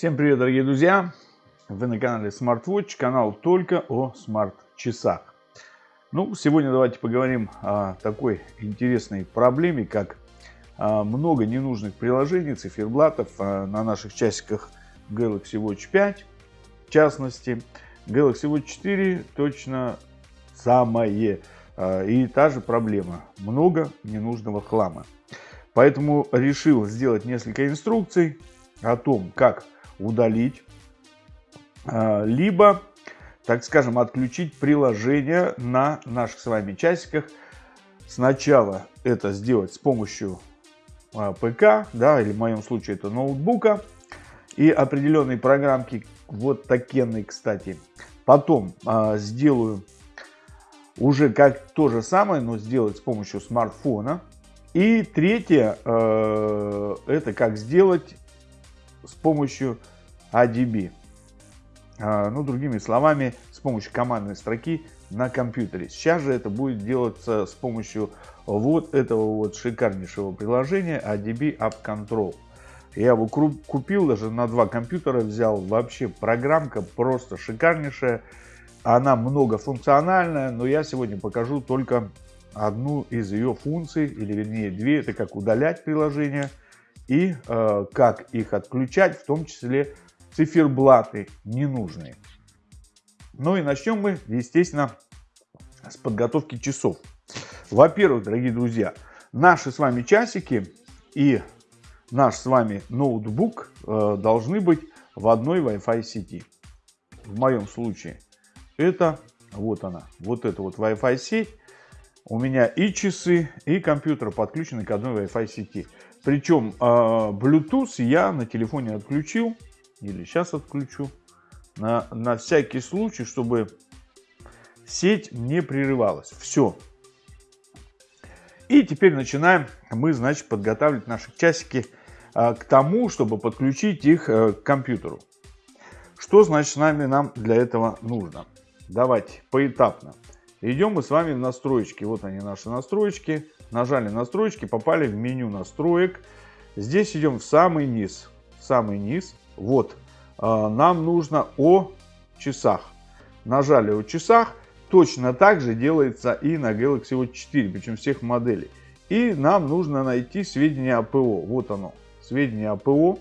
Всем привет, дорогие друзья! Вы на канале SmartWatch, канал только о смарт-часах. Ну, сегодня давайте поговорим о такой интересной проблеме, как а, много ненужных приложений, циферблатов а, на наших часиках Galaxy Watch 5. В частности, Galaxy Watch 4 точно самое. А, и та же проблема. Много ненужного хлама. Поэтому решил сделать несколько инструкций о том, как удалить, а, либо, так скажем, отключить приложение на наших с вами часиках. Сначала это сделать с помощью а, ПК, да, или в моем случае это ноутбука, и определенные программки, вот такие, кстати. Потом э, сделаю уже как то же самое, но сделать с помощью смартфона. И третье, э, это как сделать с помощью ADB. А, ну, другими словами, с помощью командной строки на компьютере. Сейчас же это будет делаться с помощью вот этого вот шикарнейшего приложения ADB App Control. Я его купил даже на два компьютера, взял. Вообще программка просто шикарнейшая. Она многофункциональная, но я сегодня покажу только одну из ее функций, или вернее две. Это как удалять приложение и э, как их отключать, в том числе циферблаты ненужные. Ну и начнем мы, естественно, с подготовки часов. Во-первых, дорогие друзья, наши с вами часики и наш с вами ноутбук э, должны быть в одной Wi-Fi сети. В моем случае это вот она, вот эта вот Wi-Fi сеть. У меня и часы, и компьютер подключены к одной Wi-Fi сети. Причем э, Bluetooth я на телефоне отключил, или сейчас отключу, на, на всякий случай, чтобы сеть не прерывалась. Все. И теперь начинаем мы, значит, подготавливать наши часики э, к тому, чтобы подключить их э, к компьютеру. Что, значит, с нами нам для этого нужно? Давайте поэтапно. Идем мы с вами в настройки. Вот они наши настройки. Нажали настройки, попали в меню настроек. Здесь идем в самый низ. Самый низ. Вот. А, нам нужно о часах. Нажали о часах. Точно так же делается и на Galaxy Watch 4, причем всех моделей. И нам нужно найти сведения о ПО. Вот оно, сведения о ПО.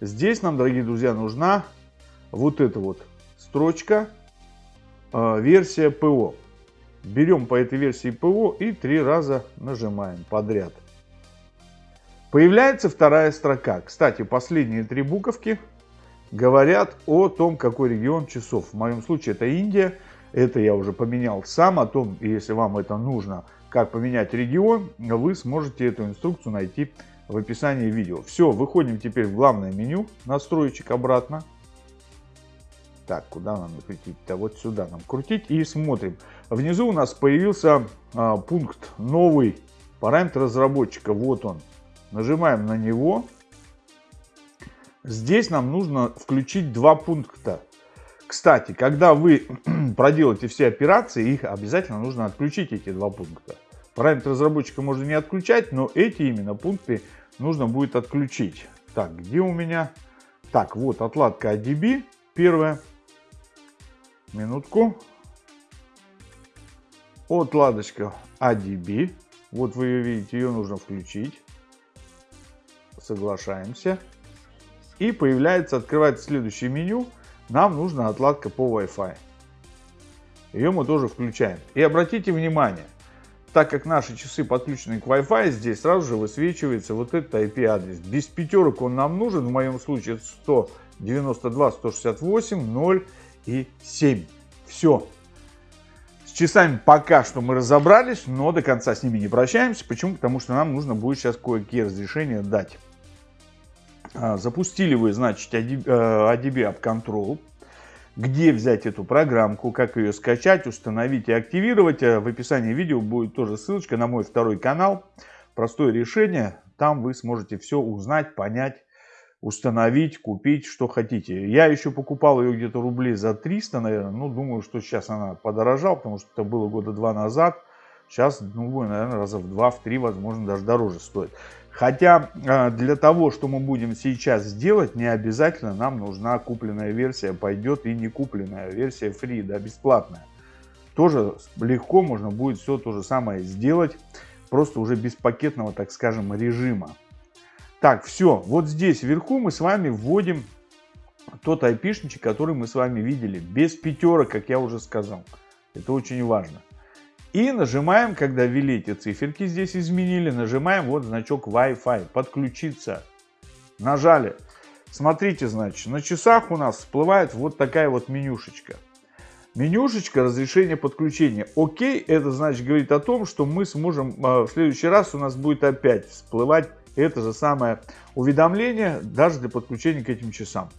Здесь нам, дорогие друзья, нужна вот эта вот строчка, э, версия ПО. Берем по этой версии ПО и три раза нажимаем подряд. Появляется вторая строка. Кстати, последние три буковки говорят о том, какой регион часов. В моем случае это Индия. Это я уже поменял сам. О том, если вам это нужно, как поменять регион, вы сможете эту инструкцию найти в описании видео. Все, выходим теперь в главное меню, настроечек обратно. Так, куда нам крутить-то? Вот сюда нам крутить и смотрим. Внизу у нас появился а, пункт новый, параметр разработчика. Вот он. Нажимаем на него. Здесь нам нужно включить два пункта. Кстати, когда вы проделаете все операции, их обязательно нужно отключить, эти два пункта. Параметр разработчика можно не отключать, но эти именно пункты нужно будет отключить. Так, где у меня? Так, вот отладка ADB, первая. Минутку. Отладочка ADB. Вот вы ее видите, ее нужно включить. Соглашаемся. И появляется, открывается следующее меню. Нам нужна отладка по Wi-Fi. Ее мы тоже включаем. И обратите внимание, так как наши часы подключены к Wi-Fi, здесь сразу же высвечивается вот этот IP-адрес. Без пятерок он нам нужен, в моем случае 192, 168, 0 и 7. Все. С часами пока что мы разобрались, но до конца с ними не прощаемся. Почему? Потому что нам нужно будет сейчас кое-какие разрешения дать. А, запустили вы, значит, ADB э, App Control. Где взять эту программку, как ее скачать, установить и активировать. Э, в описании видео будет тоже ссылочка на мой второй канал. Простое решение. Там вы сможете все узнать, понять установить, купить, что хотите. Я еще покупал ее где-то рублей за 300, наверное. Ну, думаю, что сейчас она подорожала, потому что это было года два назад. Сейчас, ну, наверное, раза в два, в три, возможно, даже дороже стоит. Хотя а, для того, что мы будем сейчас сделать, не обязательно нам нужна купленная версия. Пойдет и не купленная версия free, да, бесплатная. Тоже легко можно будет все то же самое сделать, просто уже без пакетного, так скажем, режима. Так, все, вот здесь вверху мы с вами вводим тот айпишничек, который мы с вами видели, без пятерок, как я уже сказал. Это очень важно. И нажимаем, когда ввели эти циферки, здесь изменили, нажимаем вот значок Wi-Fi, подключиться. Нажали. Смотрите, значит, на часах у нас всплывает вот такая вот менюшечка. Менюшечка разрешение подключения. Окей, это значит говорит о том, что мы сможем, а, в следующий раз у нас будет опять всплывать это же самое уведомление, даже для подключения к этим часам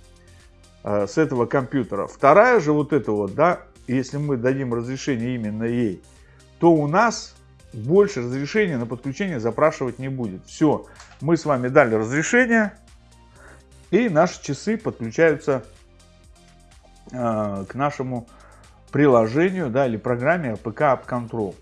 а, с этого компьютера. Вторая же вот это вот, да, если мы дадим разрешение именно ей, то у нас больше разрешения на подключение запрашивать не будет. Все, мы с вами дали разрешение, и наши часы подключаются э, к нашему приложению да, или программе APK App Control.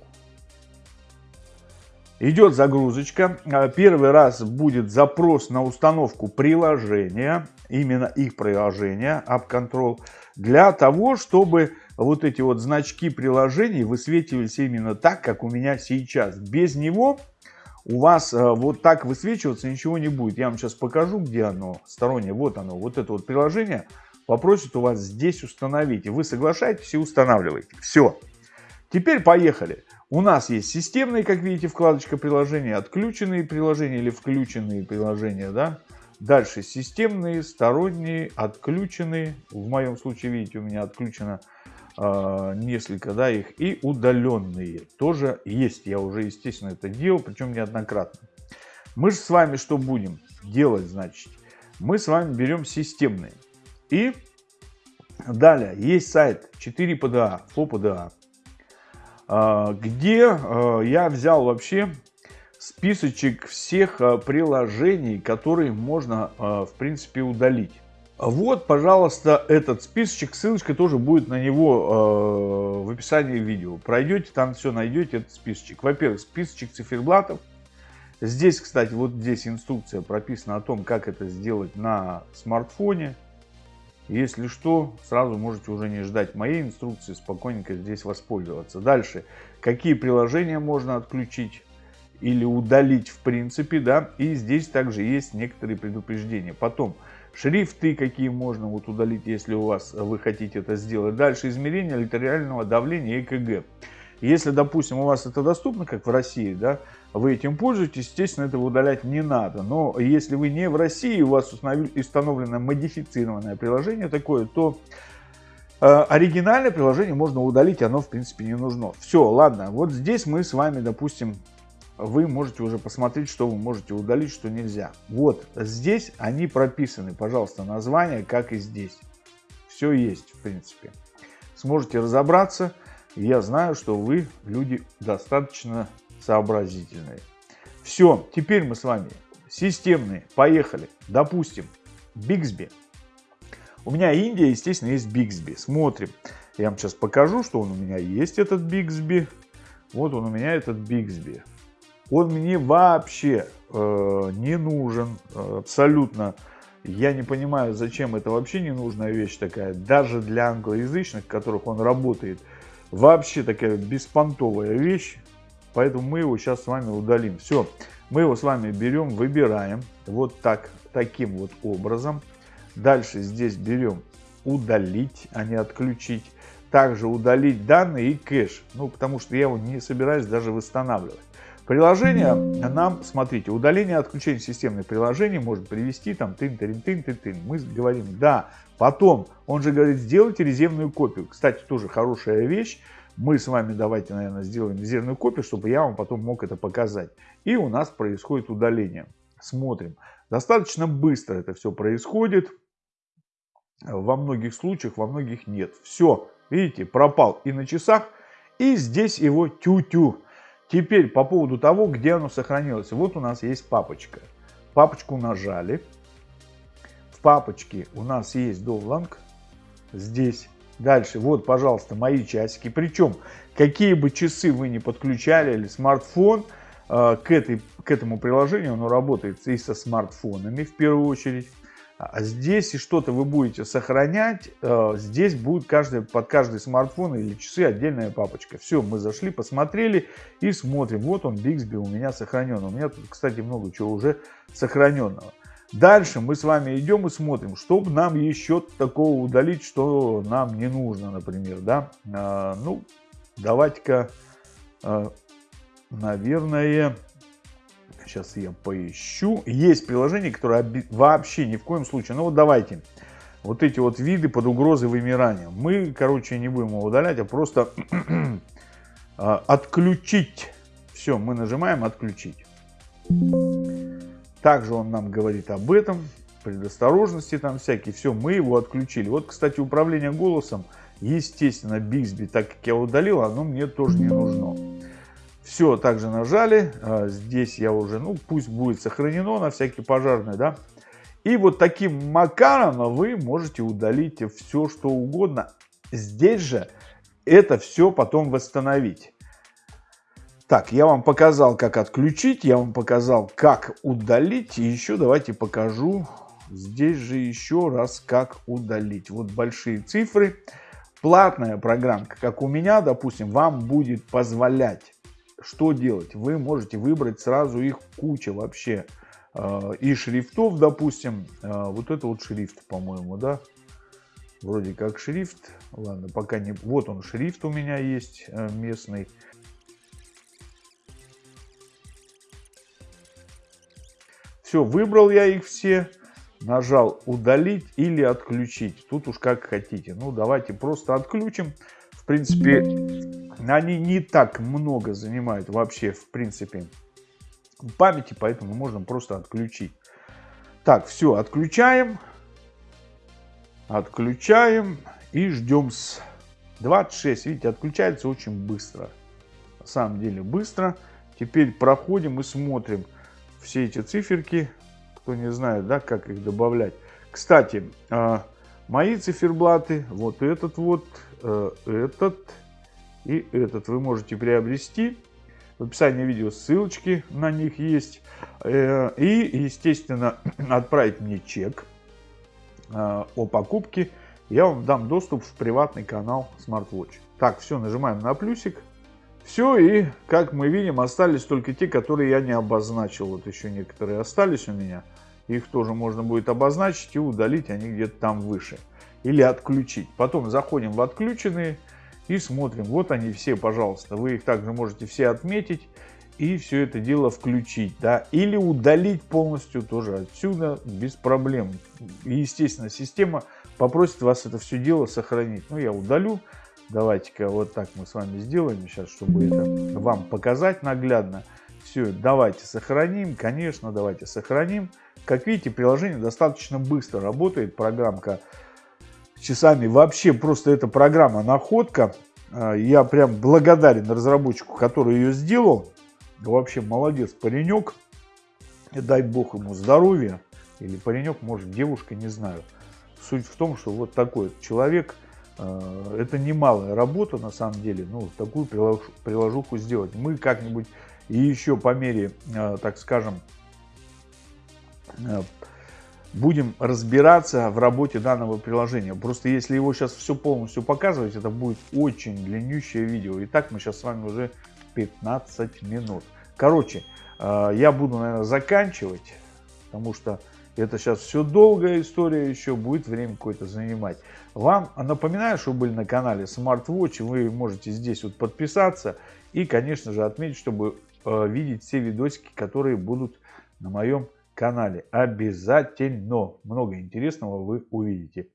Идет загрузочка. А, первый раз будет запрос на установку приложения, именно их приложения App Control, для того, чтобы вот эти вот значки приложений высвечивались именно так, как у меня сейчас. Без него у вас э, вот так высвечиваться ничего не будет. Я вам сейчас покажу, где оно стороннее. Вот оно, вот это вот приложение попросит у вас здесь установить. И вы соглашаетесь и устанавливаете. Все. Теперь поехали. У нас есть системные, как видите, вкладочка приложения, отключенные приложения или включенные приложения, да. Дальше системные, сторонние, отключенные. В моем случае, видите, у меня отключено э, несколько, да, их. И удаленные тоже есть. Я уже, естественно, это делал, причем неоднократно. Мы же с вами что будем делать, значит? Мы с вами берем системные. И далее есть сайт 4PDA, FOPDA, а, где а, я взял вообще списочек всех а, приложений, которые можно, в принципе, удалить. Вот, пожалуйста, этот списочек, ссылочка тоже будет на него в описании видео. Пройдете, там все найдете, этот списочек. Во-первых, списочек циферблатов. Здесь, кстати, вот здесь инструкция прописана о том, как это сделать на смартфоне. Если что, сразу можете уже не ждать моей инструкции, спокойненько здесь воспользоваться. Дальше, какие приложения можно отключить или удалить в принципе, да, и здесь также есть некоторые предупреждения. Потом, шрифты какие можно вот удалить, если у вас вы хотите это сделать. Дальше, измерение артериального давления ЭКГ. Если, допустим, у вас это доступно, как в России, да, вы этим пользуетесь, естественно, этого удалять не надо. Но если вы не в России, у вас установлено модифицированное приложение такое, то э, оригинальное приложение можно удалить, оно в принципе не нужно. Все, ладно, вот здесь мы с вами, допустим, вы можете уже посмотреть, что вы можете удалить, что нельзя. Вот здесь они прописаны, пожалуйста, название, как и здесь. Все есть, в принципе. Сможете разобраться. Я знаю, что вы люди достаточно сообразительные. Все, теперь мы с вами системные. Поехали. Допустим, Bixby. У меня Индия, естественно, есть Bixby. Смотрим. Я вам сейчас покажу, что он у меня есть, этот Bixby. Вот он у меня, этот Bixby. Он мне вообще э, не нужен, э, абсолютно. Я не понимаю, зачем это вообще ненужная вещь такая. Даже для англоязычных, которых он работает. Вообще такая беспонтовая вещь. Поэтому мы его сейчас с вами удалим. Все, мы его с вами берем, выбираем вот так, таким вот образом. Дальше здесь берем удалить, а не отключить. Также удалить данные и кэш. Ну, потому что я его не собираюсь даже восстанавливать. Приложение нам, смотрите, удаление отключение системных приложений может привести там тын тын тын тын тын Мы говорим, да. Потом, он же говорит, сделайте резервную копию. Кстати, тоже хорошая вещь. Мы с вами давайте, наверное, сделаем резервную копию, чтобы я вам потом мог это показать. И у нас происходит удаление. Смотрим. Достаточно быстро это все происходит. Во многих случаях, во многих нет. Все, видите, пропал и на часах, и здесь его тю-тю. Теперь по поводу того, где оно сохранилось. Вот у нас есть папочка. Папочку нажали. В папочке у нас есть довланг. Здесь Дальше, вот, пожалуйста, мои часики. Причем, какие бы часы вы не подключали или смартфон, э, к, этой, к этому приложению оно работает и со смартфонами в первую очередь. А здесь и что-то вы будете сохранять, э, здесь будет каждый, под каждый смартфон или часы отдельная папочка. Все, мы зашли, посмотрели и смотрим. Вот он, Bixby у меня сохранен. У меня тут, кстати, много чего уже сохраненного. Дальше мы с вами идем и смотрим, чтобы нам еще такого удалить, что нам не нужно, например, да. А, ну, давайте-ка, а, наверное, сейчас я поищу. Есть приложение, которое вообще ни в коем случае, ну вот давайте, вот эти вот виды под угрозой вымирания. Мы, короче, не будем его удалять, а просто а, отключить. Все, мы нажимаем отключить. Также он нам говорит об этом, предосторожности там всякие. Все, мы его отключили. Вот, кстати, управление голосом, естественно, Bixby, так как я удалил, оно мне тоже не нужно. Все, также нажали. А, здесь я уже, ну, пусть будет сохранено на всякий пожарный, да. И вот таким макаром вы можете удалить все, что угодно. Здесь же это все потом восстановить. Так, я вам показал, как отключить, я вам показал, как удалить. И еще давайте покажу здесь же еще раз, как удалить. Вот большие цифры. Платная программка, как у меня, допустим, вам будет позволять что делать. Вы можете выбрать сразу их куча вообще. Э, и шрифтов, допустим. Э, вот это вот шрифт, по-моему, да? Вроде как шрифт. Ладно, пока не... Вот он шрифт у меня есть э, местный. Все, выбрал я их все, нажал удалить или отключить. Тут уж как хотите. Ну, давайте просто отключим. В принципе, они не так много занимают вообще, в принципе, памяти, поэтому можно просто отключить. Так, все, отключаем. Отключаем и ждем с 26. Видите, отключается очень быстро. На самом деле быстро. Теперь проходим и смотрим все эти циферки, кто не знает, да, как их добавлять. Кстати, а, мои циферблаты, вот этот вот, э, этот и этот вы можете приобрести. В описании видео ссылочки на них есть. Э, и, естественно, отправить мне чек а, о покупке. Я вам дам доступ в приватный канал SmartWatch. Так, все, нажимаем на плюсик. Все, и как мы видим, остались только те, которые я не обозначил. Вот еще некоторые остались у меня. Их тоже можно будет обозначить и удалить, они где-то там выше. Или отключить. Потом заходим в отключенные и смотрим. Вот они все, пожалуйста. Вы их также можете все отметить и все это дело включить. Да? Или удалить полностью тоже отсюда без проблем. И, естественно, система попросит вас это все дело сохранить. Ну, я удалю. Давайте-ка вот так мы с вами сделаем сейчас, чтобы это вам показать наглядно. Все, давайте сохраним, конечно, давайте сохраним. Как видите, приложение достаточно быстро работает, программка часами. Вообще просто эта программа находка. А, я прям благодарен разработчику, который ее сделал. Вообще молодец паренек. И дай бог ему здоровья. Или паренек, может девушка, не знаю. Суть в том, что вот такой человек – Э, это немалая работа на самом деле, ну, такую приложуху сделать. Мы как-нибудь и еще по мере, э, так скажем, будем разбираться в работе данного приложения. Просто если его сейчас все полностью показывать, это будет очень длиннющее видео. Итак, мы сейчас с вами уже 15 минут. Короче, я буду, наверное, заканчивать, потому что это сейчас все долгая история, еще будет время какое-то занимать. Вам напоминаю, что вы были на канале SmartWatch, вы можете здесь вот подписаться и, конечно же, отметить, чтобы э, видеть все видосики, которые будут на моем канале. Обязательно много интересного вы увидите.